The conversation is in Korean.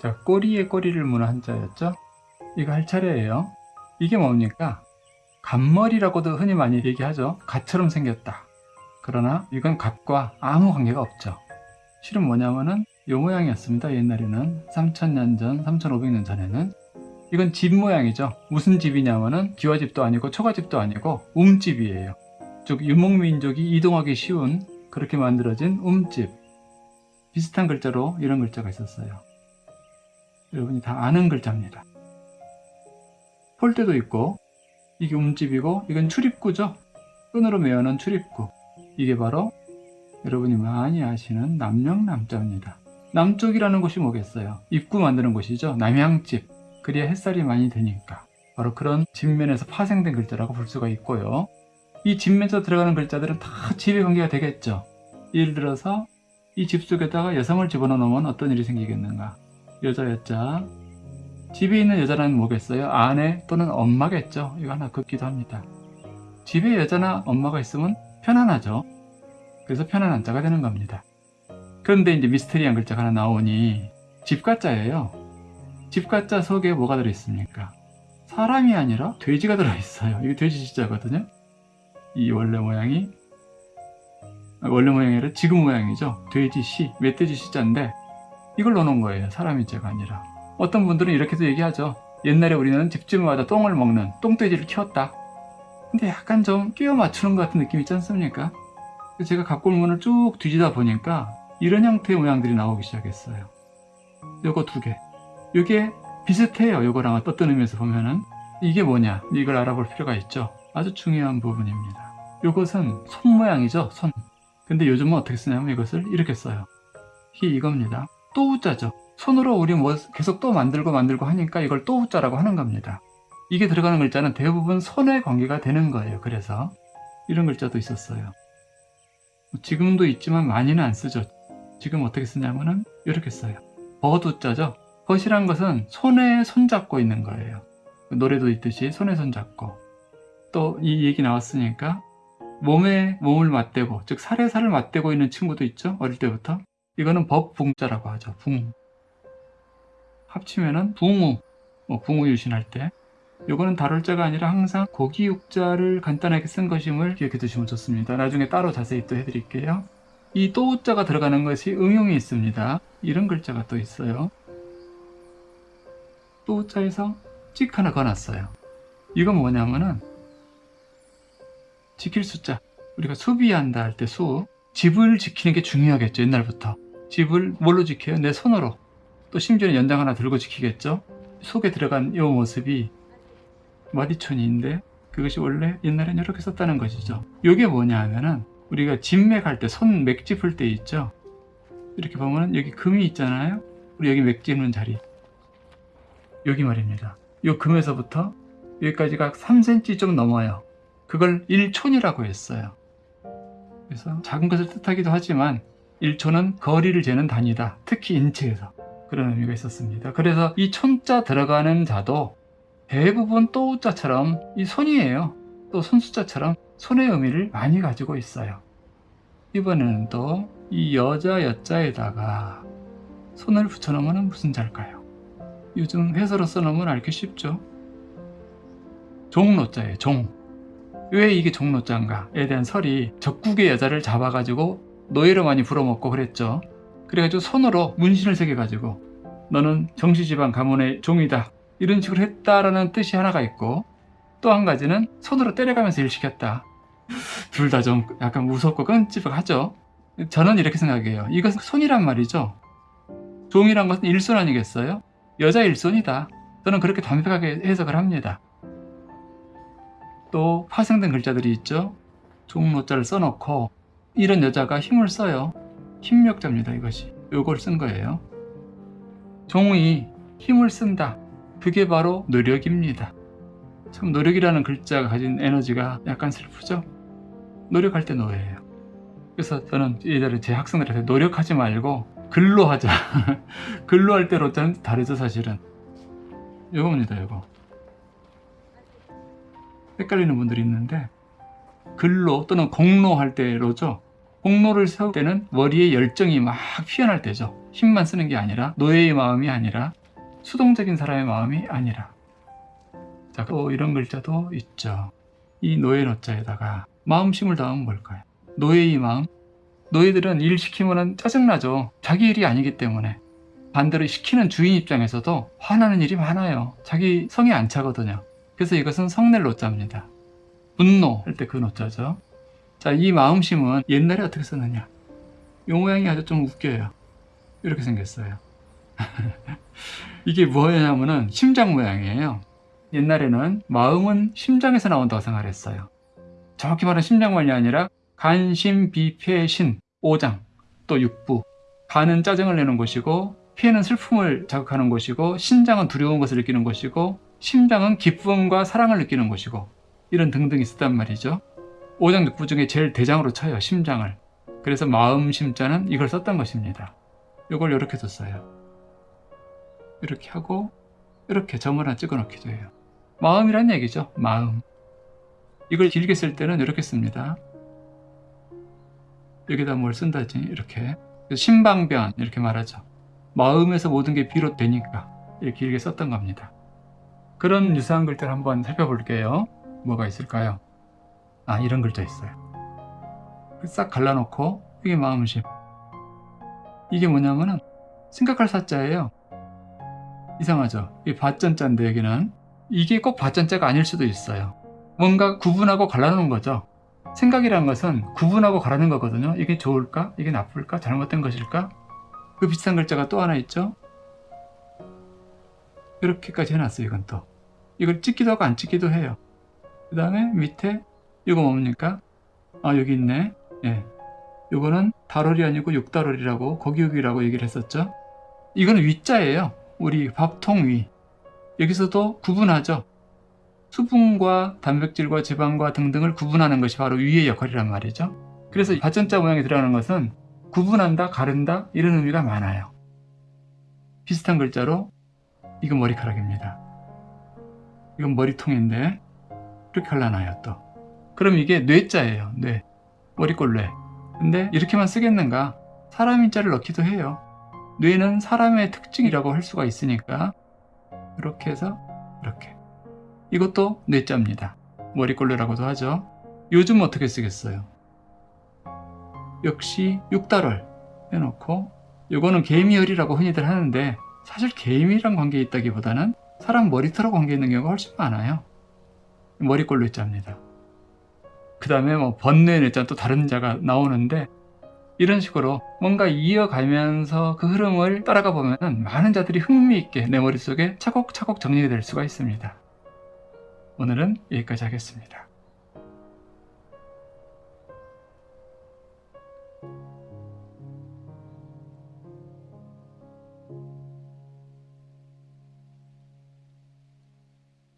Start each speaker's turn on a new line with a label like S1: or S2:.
S1: 자, 꼬리에 꼬리를 무는 한자였죠? 이거 할 차례예요. 이게 뭡니까? 갓머리라고도 흔히 많이 얘기하죠. 갓처럼 생겼다. 그러나 이건 갓과 아무 관계가 없죠. 실은 뭐냐면은 이 모양이었습니다. 옛날에는 3000년 전, 3500년 전에는 이건 집 모양이죠. 무슨 집이냐면은 기와집도 아니고 초가집도 아니고 움집이에요. 즉 유목민족이 이동하기 쉬운 그렇게 만들어진 움집 비슷한 글자로 이런 글자가 있었어요. 여러분이 다 아는 글자입니다. 폴대도 있고 이게 움집이고 이건 출입구죠. 끈으로 메어놓은 출입구 이게 바로 여러분이 많이 아시는 남명남자입니다. 남쪽이라는 곳이 뭐겠어요? 입구 만드는 곳이죠. 남양집 그래야 햇살이 많이 드니까 바로 그런 집면에서 파생된 글자라고 볼 수가 있고요. 이 집면에서 들어가는 글자들은 다 집에 관계가 되겠죠. 예를 들어서 이 집 속에다가 여성을 집어넣으면 어떤 일이 생기겠는가? 여자 여자 집에 있는 여자는 뭐겠어요? 아내 또는 엄마겠죠. 이거 하나 긋기도 합니다. 집에 여자나 엄마가 있으면 편안하죠. 그래서 편안한 자가 되는 겁니다. 그런데 이제 미스테리한 글자가 하나 나오니 집가자예요. 집가자 속에 뭐가 들어있습니까? 사람이 아니라 돼지가 들어있어요. 이게 돼지 시자거든요. 이 원래 모양이 원래 모양이 아니라 지금 모양이죠. 돼지 시, 멧돼지 시자인데 이걸 넣어놓은 거예요. 사람이 제가 아니라. 어떤 분들은 이렇게도 얘기하죠. 옛날에 우리는 집집마다 똥을 먹는 똥돼지를 키웠다. 근데 약간 좀 끼워 맞추는 것 같은 느낌 있지 않습니까? 제가 각골문을 쭉 뒤지다 보니까 이런 형태의 모양들이 나오기 시작했어요. 요거 두 개. 이게 비슷해요. 요거랑 어떤 의미에서 보면은 이게 뭐냐 이걸 알아볼 필요가 있죠. 아주 중요한 부분입니다. 요것은 손 모양이죠. 손. 근데 요즘은 어떻게 쓰냐면 이것을 이렇게 써요. 이게 이겁니다. 또 우자죠. 손으로 우리 뭐 계속 또 만들고 만들고 하니까 이걸 또 우자라고 하는 겁니다. 이게 들어가는 글자는 대부분 손에 관계가 되는 거예요. 그래서 이런 글자도 있었어요. 지금도 있지만 많이는 안 쓰죠. 지금 어떻게 쓰냐면은 이렇게 써요. 버두자죠. 벗이란 것은 손에 손잡고 있는 거예요. 노래도 있듯이 손에 손잡고 또 이 얘기 나왔으니까 몸에 몸을 맞대고 즉 살에 살을 맞대고 있는 친구도 있죠. 어릴 때부터 이거는 법붕자라고 하죠. 붕 합치면은 붕우 뭐 붕우 유신할 때 요거는 다룰 자가 아니라 항상 고기 육자를 간단하게 쓴 것임을 기억해 두시면 좋습니다. 나중에 따로 자세히 또 해드릴게요. 이 또우자가 들어가는 것이 응용이 있습니다. 이런 글자가 또 있어요. 또우자에서 찍 하나 거놨어요. 이건 뭐냐면은 지킬 숫자. 우리가 수비한다 할 때 수. 집을 지키는 게 중요하겠죠. 옛날부터. 집을 뭘로 지켜요? 내 손으로. 또 심지어는 연장 하나 들고 지키겠죠. 속에 들어간 이 모습이 마디촌이인데 그것이 원래 옛날엔 이렇게 썼다는 것이죠. 이게 뭐냐 하면은 우리가 진맥할 때 손 맥 짚을 때 있죠. 이렇게 보면은 여기 금이 있잖아요. 우리 여기 맥 짚는 자리. 여기 말입니다. 이 금에서부터 여기까지가 3cm 좀 넘어요. 그걸 1촌이라고 했어요. 그래서 작은 것을 뜻하기도 하지만 1촌은 거리를 재는 단위다. 특히 인체에서 그런 의미가 있었습니다. 그래서 이 촌자 들어가는 자도 대부분 또우자처럼 이 손이에요. 또 손수자처럼 손의 의미를 많이 가지고 있어요. 이번에는 또 이 여자 여자에다가 손을 붙여놓으면 무슨 자일까요? 요즘 회사로 써놓으면 알기 쉽죠? 종로자예요. 종. 왜 이게 종로자인가에 대한 설이 적국의 여자를 잡아가지고 노예로 많이 불어먹고 그랬죠. 그래가지고 손으로 문신을 새겨가지고 너는 정시지방 가문의 종이다. 이런 식으로 했다라는 뜻이 하나가 있고 또 한 가지는 손으로 때려가면서 일 시켰다. 둘 다 좀 약간 무섭고 끔찍하죠. 저는 이렇게 생각해요. 이것은 손이란 말이죠. 종이란 것은 일손 아니겠어요? 여자 일손이다. 저는 그렇게 담백하게 해석을 합니다. 또 파생된 글자들이 있죠. 종로자를 써놓고 이런 여자가 힘을 써요. 힘력자입니다 이것이. 요걸 쓴 거예요. 종이 힘을 쓴다. 그게 바로 노력입니다. 참 노력이라는 글자가 가진 에너지가 약간 슬프죠? 노력할 때 노예예요. 그래서 저는 예전에 제 학생들한테 노력하지 말고 글로 하자. 글로 할 때로 저는 다르죠 사실은. 요겁니다 요거. 헷갈리는 분들이 있는데 글로 또는 공로 할 때로죠 공로를 세울 때는 머리에 열정이 막 피어날 때죠. 힘만 쓰는 게 아니라 노예의 마음이 아니라 수동적인 사람의 마음이 아니라 자, 또 이런 글자도 있죠. 이 노예 노자에다가 마음심을 더하면 뭘까요? 노예의 마음? 노예들은 일 시키면 짜증나죠. 자기 일이 아니기 때문에. 반대로 시키는 주인 입장에서도 화나는 일이 많아요. 자기 성이 안 차거든요. 그래서 이것은 성낼 노자입니다. 분노 할 때 그 노자죠. 자, 이 마음심은 옛날에 어떻게 썼느냐? 이 모양이 아주 좀 웃겨요. 이렇게 생겼어요. 이게 뭐냐면은 심장 모양이에요. 옛날에는 마음은 심장에서 나온다고 생각했어요. 정확히 말하면 심장만이 아니라 간, 심, 비, 폐, 신, 오장, 또 육부. 간은 짜증을 내는 곳이고, 폐는 슬픔을 자극하는 곳이고, 신장은 두려운 것을 느끼는 곳이고, 심장은 기쁨과 사랑을 느끼는 곳이고, 이런 등등 있었단 말이죠. 오장 육부 중에 제일 대장으로 쳐요, 심장을. 그래서 마음 심자는 이걸 썼던 것입니다. 이걸 이렇게 뒀어요. 이렇게 하고, 이렇게 점을 하나 찍어 놓기도 해요. 마음이란 얘기죠. 마음. 이걸 길게 쓸 때는 이렇게 씁니다. 여기다 뭘 쓴다지 이렇게 신방변 이렇게 말하죠. 마음에서 모든 게 비롯되니까 이렇게 길게 썼던 겁니다. 그런 유사한 글자를 한번 살펴볼게요. 뭐가 있을까요? 아 이런 글자 있어요. 싹 갈라놓고 이게 마음심. 이게 뭐냐면은 생각할 사자예요. 이상하죠? 이 밭전자인데 여기는 이게 꼭 밭전자가 아닐 수도 있어요. 뭔가 구분하고 갈라놓은 거죠. 생각이란 것은 구분하고 가라는 거거든요. 이게 좋을까? 이게 나쁠까? 잘못된 것일까? 그 비슷한 글자가 또 하나 있죠. 이렇게까지 해놨어요. 이건 또. 이걸 찍기도 하고 안 찍기도 해요. 그 다음에 밑에 이거 뭡니까? 아 여기 있네. 예. 이거는 달월이 아니고 육달월이라고 거기육이라고 얘기를 했었죠. 이거는 위자예요. 우리 밥통 위. 여기서도 구분하죠. 수분과 단백질과 지방과 등등을 구분하는 것이 바로 위의 역할이란 말이죠. 그래서 받전자 모양이 들어가는 것은 구분한다, 가른다 이런 의미가 많아요. 비슷한 글자로 이건 머리카락입니다. 이건 머리통인데 갈라놔요 또. 그럼 이게 뇌자예요. 뇌. 머리꼴 뇌. 근데 이렇게만 쓰겠는가? 사람 인 자를 넣기도 해요. 뇌는 사람의 특징이라고 할 수가 있으니까 이렇게 해서 이렇게 이것도 뇌자입니다. 머리꼴레라고도 하죠. 요즘 어떻게 쓰겠어요? 역시 육달월 해놓고 이거는 개미열이라고 흔히들 하는데 사실 개미랑 관계 있다기보다는 사람 머리털하고 관계 있는 경우가 훨씬 많아요. 머리꼴 뇌자입니다. 그 다음에 뭐 번뇌 뇌자 또 다른 자가 나오는데 이런 식으로 뭔가 이어가면서 그 흐름을 따라가 보면 많은 자들이 흥미있게 내 머릿속에 차곡차곡 정리가 될 수가 있습니다. 오늘은 여기까지 하겠습니다.